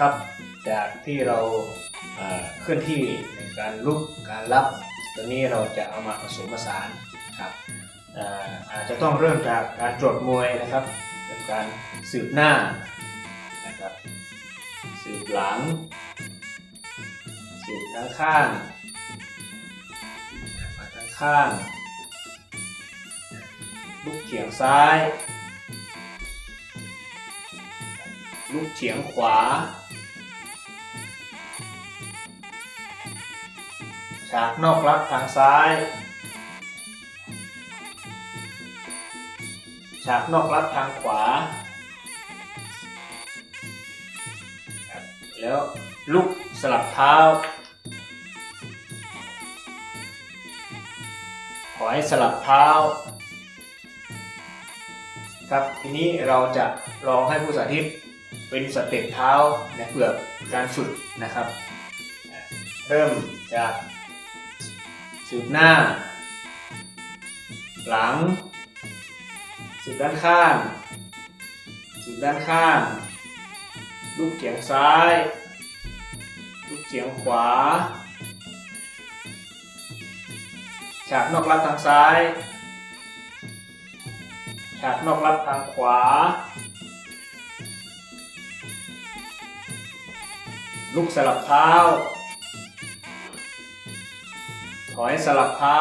ครับ จากที่เราเคลื่อนที่ในการลุกการรับตอนนี้เราจะเอามาผสมผสานครับอาจจะต้องเริ่มจากการตรวจมวยนะครับเป็นการสืบหน้านะครับสืบหลัง สืบข้างข้างมาข้างข้างลุกเฉียงซ้าย ลุกเฉียงขวา ฉากนอกรับทางซ้าย ฉากนอกรับทางขวา แล้วลุกสลับเท้า ขอให้สลับเท้า ครับทีนี้เราจะลองให้ผู้สาธิตเป็นสเต็ปเท้าในเพื่อการฝึกนะครับ เริ่มจาก สืบหน้า หลัง สืบด้านข้าง สืบด้านข้าง ลูกเฉียงซ้าย ลูกเฉียงขวา ฉากนอกรับทางซ้าย ฉากนอกรับทางขวา ลูกสลับเท้า อยสลับเท้า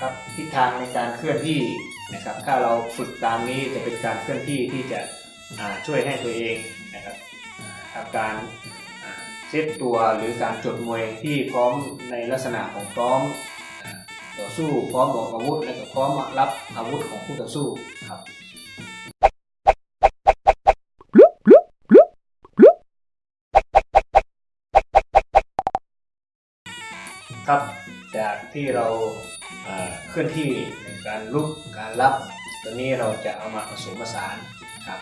ครับทิศทางในการเคลื่อนที่นะครับ ถ้าเราฝึกตามนี้จะเป็นการเคลื่อนที่ที่จะช่วยให้ตัวเองนะครับทำการเซตตัวหรือการจดมวยที่พร้อมในลักษณะของพร้อมต่อสู้พร้อมบอกอาวุธและก็พร้อมรับอาวุธของคู่ต่อสู้ครับ ที่เราเคลื่อนที่ในการลุกการรับตอนนี้เราจะเอามาผสมผสานครับ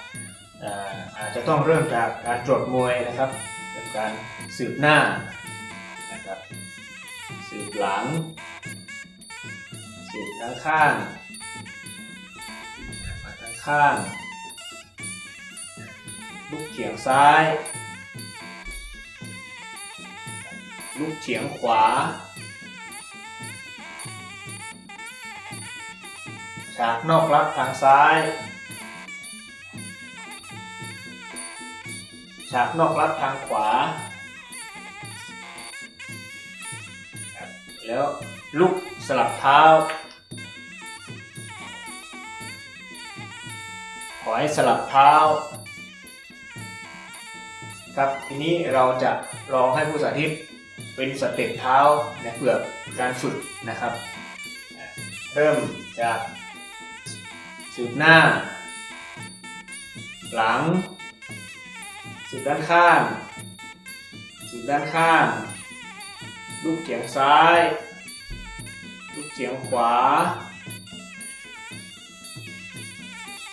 อาจจะต้องเริ่มจากการตรวจมวยนะครับ เป็นการสืบหน้านะครับสืบหลัง สืบข้างข้างมาข้างข้างลุกเฉียงซ้าย ลุกเฉียงขวา ฉากนอกรับทางซ้าย ฉากนอกรับทางขวา แล้วลุกสลับเท้า ขอให้สลับเท้า ครับทีนี้เราจะลองให้ผู้สาธิตเป็นสเต็ปเท้าในเพื่อการฝึกนะครับ เริ่มจาก สืบหน้า หลัง สืบด้านข้าง สืบด้านข้าง ลูกเฉียงซ้าย ลูกเฉียงขวา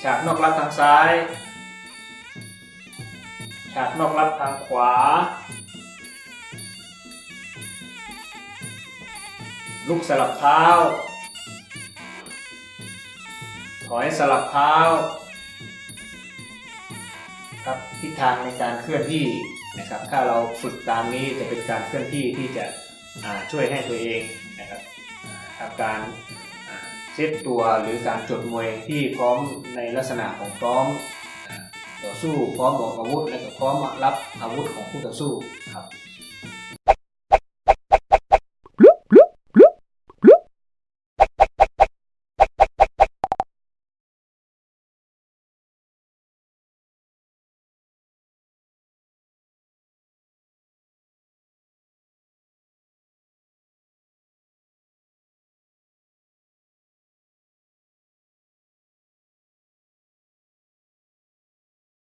ฉากนอกรับทางซ้าย ฉากนอกรับทางขวา ลูกสลับเท้า อยสลับเท้าครับทิศทางในการเคลื่อนที่นะครับ ถ้าเราฝึกตามนี้จะเป็นการเคลื่อนที่ที่จะช่วยให้ตัวเองนะครับทำการเซตตัวหรือการจดมวยที่พร้อมในลักษณะของพร้อมต่อสู้พร้อมบอกอาวุธและก็พร้อมรับอาวุธของคู่ต่อสู้ครับ